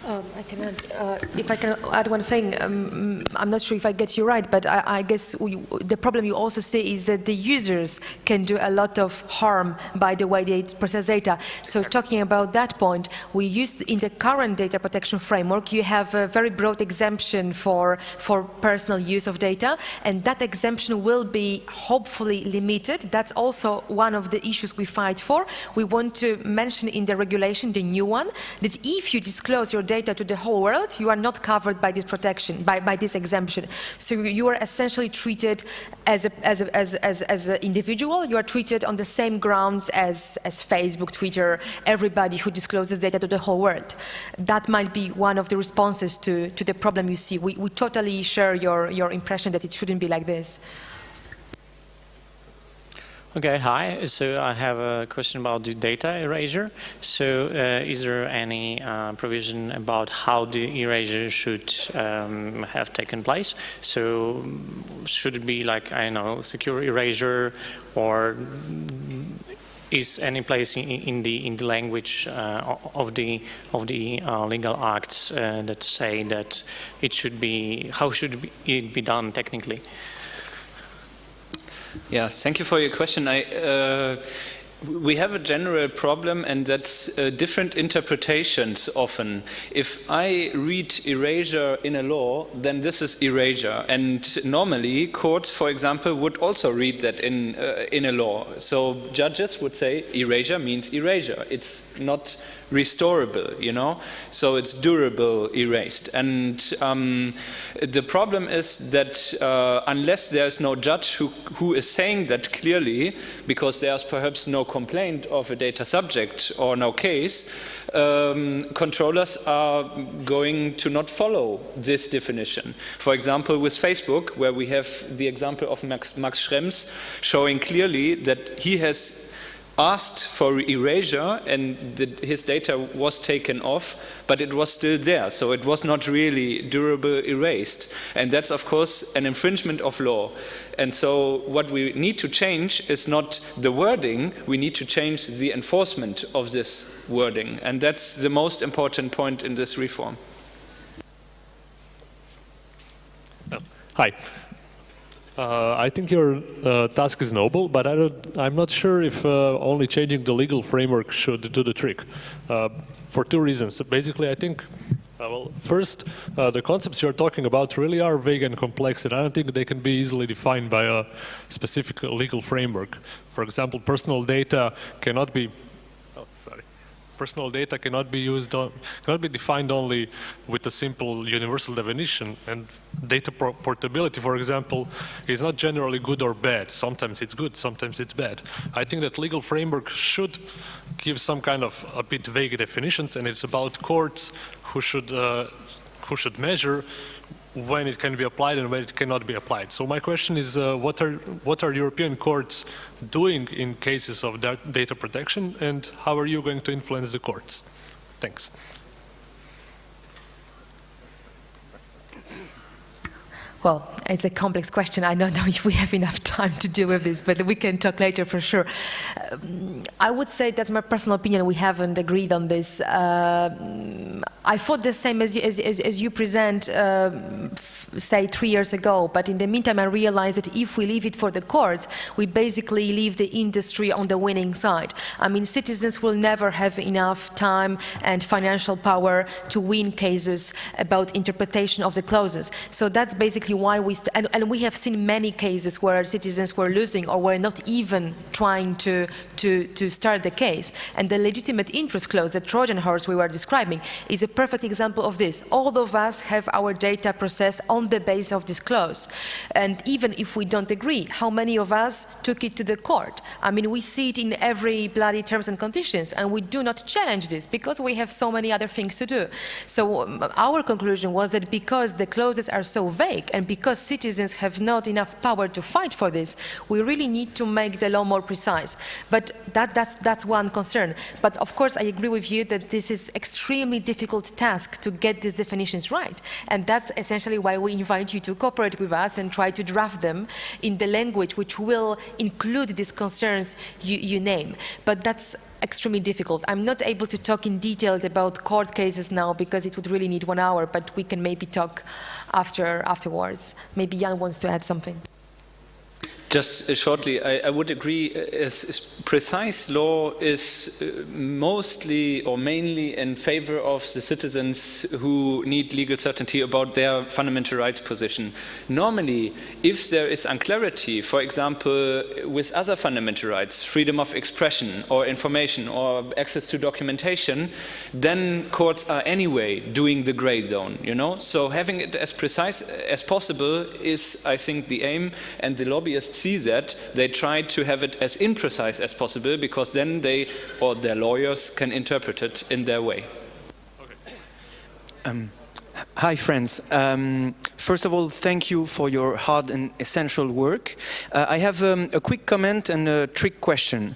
Um, I can add, uh, if I can add one thing, um, I'm not sure if I get you right, but I, I guess we, the problem you also see is that the users can do a lot of harm by the way they process data. So talking about that point, we used in the current data protection framework, you have a very broad exemption for, for personal use of data, and that exemption will be hopefully limited. That's also one of the issues we fight for. We want to mention in the regulation, the new one, that if you disclose your data to the whole world, you are not covered by this protection, by, by this exemption. So you are essentially treated as, a, as, a, as, as, as an individual, you are treated on the same grounds as, as Facebook, Twitter, everybody who discloses data to the whole world. That might be one of the responses to, to the problem you see. We, we totally share your, your impression that it shouldn't be like this. Okay, hi. So I have a question about the data erasure. So uh, is there any uh, provision about how the erasure should um, have taken place? So should it be like, I don't know, secure erasure or is any place in, in, the in the language uh, of the of the uh, legal acts uh, that say that it should be how should it be done technically? Yeah, thank you for your question. I, uh, we have a general problem and that's uh, different interpretations often. If I read erasure in a law, then this is erasure. And normally courts, for example, would also read that in, uh, in a law. So judges would say erasure means erasure. It's not restorable, you know? So it's durable erased. And um, the problem is that uh, unless there's no judge who, who is saying that clearly, because there's perhaps no complaint of a data subject or no case, um, controllers are going to not follow this definition. For example, with Facebook, where we have the example of Max, Max Schrems showing clearly that he has asked for erasure and the, his data was taken off, but it was still there. So it was not really durable erased. And that's, of course, an infringement of law. And so what we need to change is not the wording, we need to change the enforcement of this wording. And that's the most important point in this reform. Hi. Uh, I think your uh, task is noble, but I am not sure if uh, only changing the legal framework should do the trick. Uh, for two reasons. Basically, I think, uh, well, first, uh, the concepts you're talking about really are vague and complex, and I don't think they can be easily defined by a specific legal framework. For example, personal data cannot be personal data cannot be used on, cannot be defined only with a simple universal definition. And data portability, for example, is not generally good or bad. Sometimes it's good, sometimes it's bad. I think that legal framework should give some kind of a bit vague definitions, and it's about courts who should uh, who should measure when it can be applied and when it cannot be applied. So my question is, uh, what are what are European courts doing in cases of data protection, and how are you going to influence the courts? Thanks. Well, it's a complex question. I don't (laughs) know if we have enough time to deal with this, but we can talk later for sure. Um, I would say that's my personal opinion. We haven't agreed on this. Uh, I thought the same as you, as, as, as you present, uh, say, three years ago. But in the meantime, I realized that if we leave it for the courts, we basically leave the industry on the winning side. I mean, citizens will never have enough time and financial power to win cases about interpretation of the clauses. So that's basically why we, and, and we have seen many cases where citizens were losing or were not even trying to, to, to start the case. And the legitimate interest clause, the Trojan horse we were describing, is a perfect example of this. All of us have our data processed on the basis of this clause. And even if we don't agree, how many of us took it to the court? I mean, we see it in every bloody terms and conditions, and we do not challenge this because we have so many other things to do. So um, our conclusion was that because the clauses are so vague and because citizens have not enough power to fight for this, we really need to make the law more precise. But that, that's, that's one concern. But of course, I agree with you that this is extremely difficult task to get these definitions right. And that's essentially why we invite you to cooperate with us and try to draft them in the language which will include these concerns you, you name. But that's extremely difficult. I'm not able to talk in detail about court cases now because it would really need one hour, but we can maybe talk after afterwards. Maybe Jan wants to add something. Just uh, shortly, I, I, would agree. Uh, as, as precise law is uh, mostly or mainly in favor of the citizens who need legal certainty about their fundamental rights position. Normally, if there is unclarity, for example, with other fundamental rights, freedom of expression or information or access to documentation, then courts are anyway doing the gray zone. You know, so having it as precise as possible is, I think, the aim, and the lobbyists see that, they try to have it as imprecise as possible because then they or their lawyers can interpret it in their way. Okay. Um, hi, friends. Um, first of all, thank you for your hard and essential work. Uh, I have um, a quick comment and a trick question.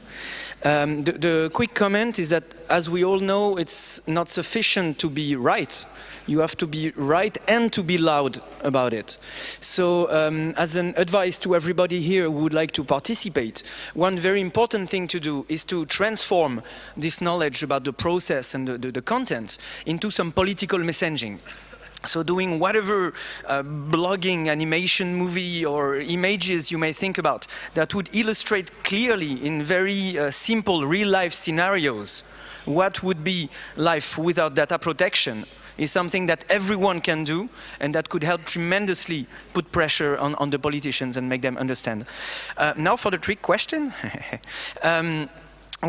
Um, the, the, quick comment is that, as we all know, it's not sufficient to be right you have to be right and to be loud about it. So um, as an advice to everybody here who would like to participate, one very important thing to do is to transform this knowledge about the process and the, the, the content into some political messaging. So doing whatever uh, blogging, animation, movie or images you may think about that would illustrate clearly in very uh, simple real-life scenarios what would be life without data protection is something that everyone can do and that could help tremendously put pressure on, on the politicians and make them understand. Uh, now for the trick question. (laughs) um,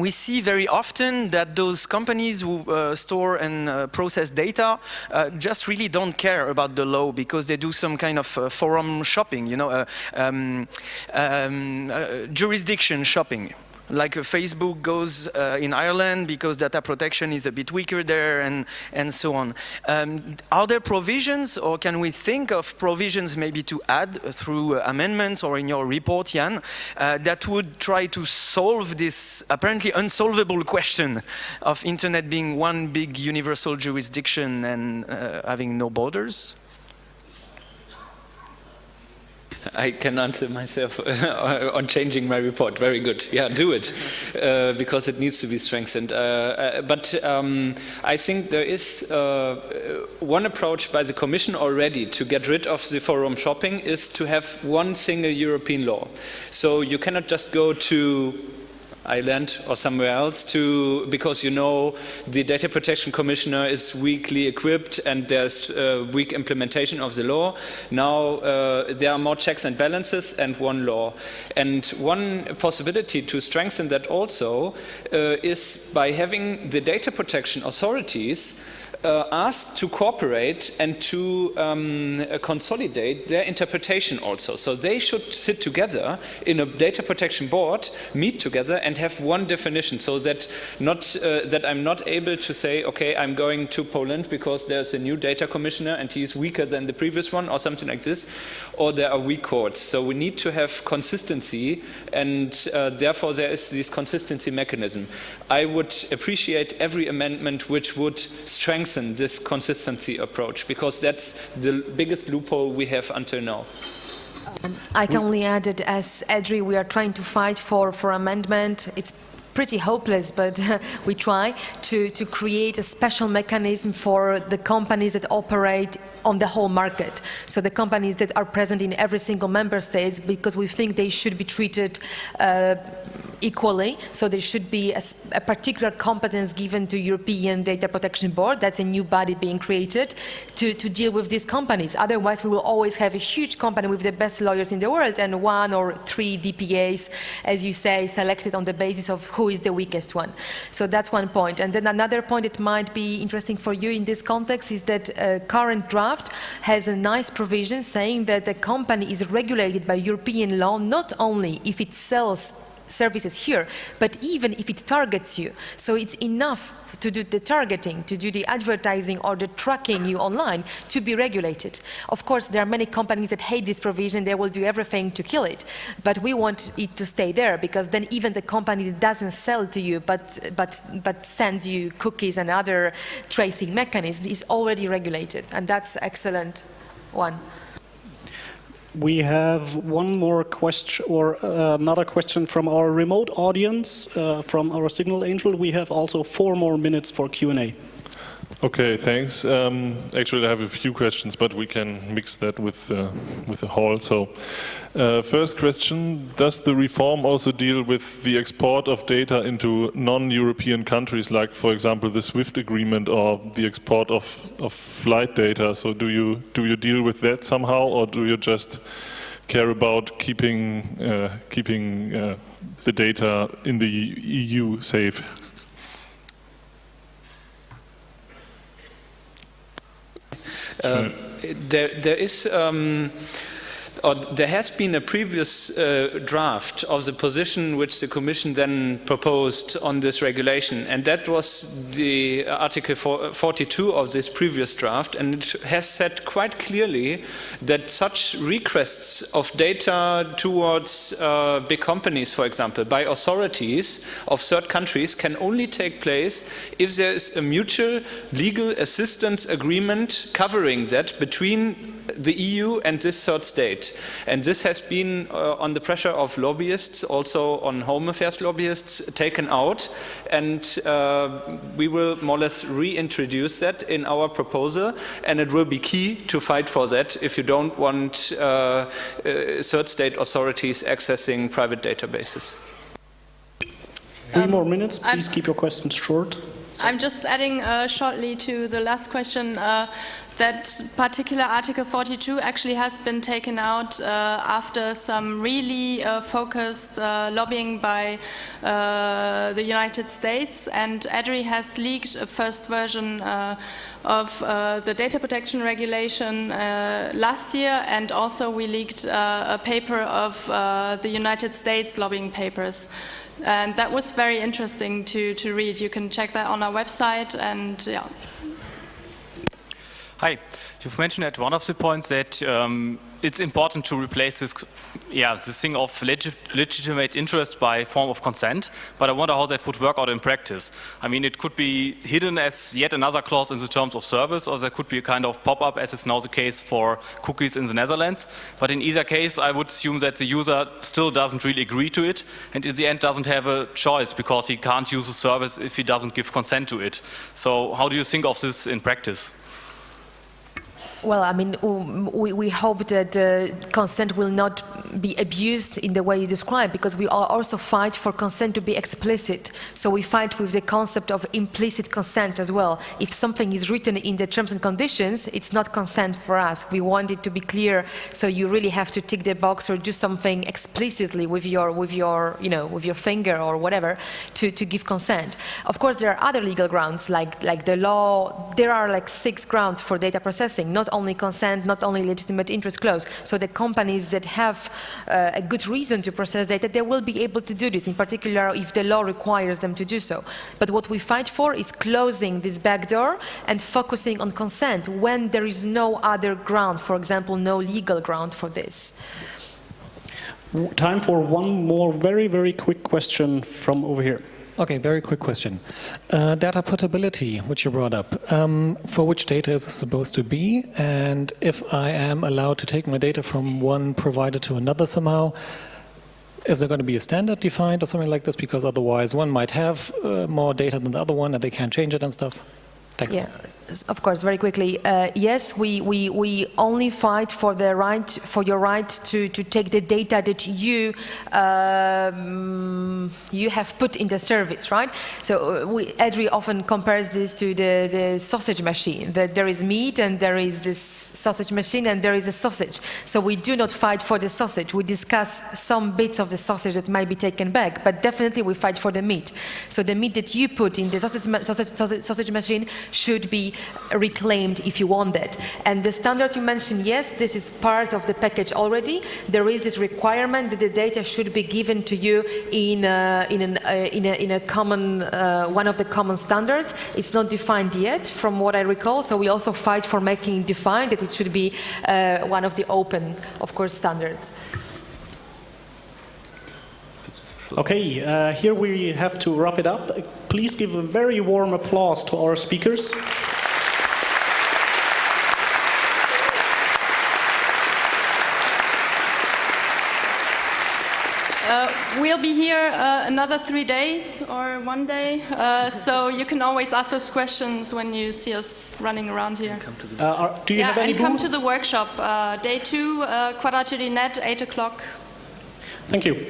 we see very often that those companies who uh, store and uh, process data uh, just really don't care about the law because they do some kind of uh, forum shopping, you know, uh, um, um, uh, jurisdiction shopping like Facebook goes uh, in Ireland because data protection is a bit weaker there and, and so on. Um, are there provisions or can we think of provisions maybe to add through uh, amendments or in your report, Jan, uh, that would try to solve this apparently unsolvable question of internet being one big universal jurisdiction and uh, having no borders? I can answer myself on changing my report. Very good. Yeah, do it uh, because it needs to be strengthened. Uh, uh, but um, I think there is uh, one approach by the Commission already to get rid of the forum shopping is to have one single European law. So you cannot just go to Ireland or somewhere else to because you know the data protection commissioner is weakly equipped and there's uh, weak implementation of the law. Now uh, there are more checks and balances and one law. And one possibility to strengthen that also uh, is by having the data protection authorities uh, asked to cooperate and to um, uh, consolidate their interpretation also. So they should sit together in a data protection board, meet together and have one definition so that, not, uh, that I'm not able to say, okay, I'm going to Poland because there's a new data commissioner and he's weaker than the previous one or something like this, or there are weak courts. So we need to have consistency and uh, therefore there is this consistency mechanism. I would appreciate every amendment which would strengthen strengthen this consistency approach because that's the biggest loophole we have until now. Um, I can only add that as EDRI we are trying to fight for, for amendment. It's pretty hopeless, but (laughs) we try to, to create a special mechanism for the companies that operate on the whole market. So the companies that are present in every single member state, because we think they should be treated uh, equally. So there should be a, a, particular competence given to European Data Protection Board. That's a new body being created to, to deal with these companies. Otherwise, we will always have a huge company with the best lawyers in the world and one or three DPAs, as you say, selected on the basis of who is the weakest one. So that's one point. And then another point that might be interesting for you in this context is that uh, current draft has a nice provision saying that the company is regulated by European law not only if it sells services here, but even if it targets you. So it's enough to do the targeting, to do the advertising or the tracking you online to be regulated. Of course, there are many companies that hate this provision, they will do everything to kill it. But we want it to stay there because then even the company that doesn't sell to you but, but, but sends you cookies and other tracing mechanisms is already regulated. And that's excellent one. We have one more question or uh, another question from our remote audience, uh, from our Signal Angel. We have also four more minutes for Q&A. Okay, thanks. Um, actually, I have a few questions, but we can mix that with uh, with the hall. So, uh, first question: Does the reform also deal with the export of data into non-European countries, like, for example, the SWIFT agreement or the export of of flight data? So, do you do you deal with that somehow, or do you just care about keeping uh, keeping uh, the data in the EU safe? There, there is. Um, or there has been a previous uh, draft of the position which the Commission then proposed on this regulation, and that was the Article 42 of this previous draft, and it has said quite clearly that such requests of data towards uh, big companies, for example, by authorities of third countries can only take place if there is a mutual legal assistance agreement covering that between the EU and this third state. And this has been, uh, on the pressure of lobbyists, also on home affairs lobbyists, taken out. And uh, we will more or less reintroduce that in our proposal. And it will be key to fight for that if you don't want uh, uh third state authorities accessing private databases. Three um, more minutes. Please I'm, keep your questions short. I'm just adding uh, shortly to the last question. That particular Article 42 actually has been taken out uh, after some really uh, focused uh, lobbying by uh, the United States and EDRI has leaked a first version uh, of uh, the data protection regulation last year and also we leaked a paper of the United States lobbying papers. And that was very interesting to, to read. You can check that on our website and yeah. Hi. You've mentioned at one of the points that um, it's important to replace this, yeah, this thing of legit, legitimate interest by form of consent, but I wonder how that would work out in practice. I mean, it could be hidden as yet another clause in the terms of service, or there could be a kind of pop-up, as is now the case for cookies in the Netherlands. But in either case, I would assume that the user still doesn't really agree to it, and in the end doesn't have a choice, because he can't use the service if he doesn't give consent to it. So how do you think of this in practice? Well, I mean, we, we hope that uh, consent will not be abused in the way you describe, because we also fight for consent to be explicit. So we fight with the concept of implicit consent as well. If something is written in the terms and conditions, it's not consent for us. We want it to be clear, so you really have to tick the box or do something explicitly with your, with your, you know, with your finger or whatever to, to give consent. Of course, there are other legal grounds, like, like the law. There are like six grounds for data processing, not only consent, not only legitimate interest clause. So the companies that have uh, a good reason to process data, they will be able to do this, in particular if the law requires them to do so. But what we fight for is closing this back door and focusing on consent when there is no other ground, for example, no legal ground for this. Time for one more very, very quick question from over here. Okay, very quick question. Uh, data portability, which you brought up, um, for which data is it supposed to be? And if I am allowed to take my data from one provider to another somehow, Is there going to be a standard defined or something like this? Because otherwise one might have uh, more data than the other one and they can't change it and stuff. Thanks. Yeah, of course, very quickly. Uh, yes, we, we, we only fight for the right, for your right to, to take the data that you, um, you have put in the service, right? So uh, we, EDRI often compares this to the, the sausage machine, that there is meat and there is this sausage machine and there is a sausage. So we do not fight for the sausage. We discuss some bits of the sausage that might be taken back, but definitely we fight for the meat. So the meat that you put in the sausage, sausage, sausage, sausage machine should be reclaimed if you want that. And the standard you mentioned, yes, this is part of the package already. There is this requirement that the data should be given to you in a, in, an, uh, in, a, in a common, uh, one of the common standards. It's not defined yet, from what I recall. So we also fight for making it defined that it should be uh, one of the open, of course, standards. Okay, uh, here we have to wrap it up. Please give a very warm applause to our speakers. Uh, we'll be here uh, another three days or one day, uh, so you can always ask us questions when you see us running around here. Uh, are, do you yeah, have any and come to the workshop, uh, day two, uh, Quadrature.net, 8 o'clock. Thank you.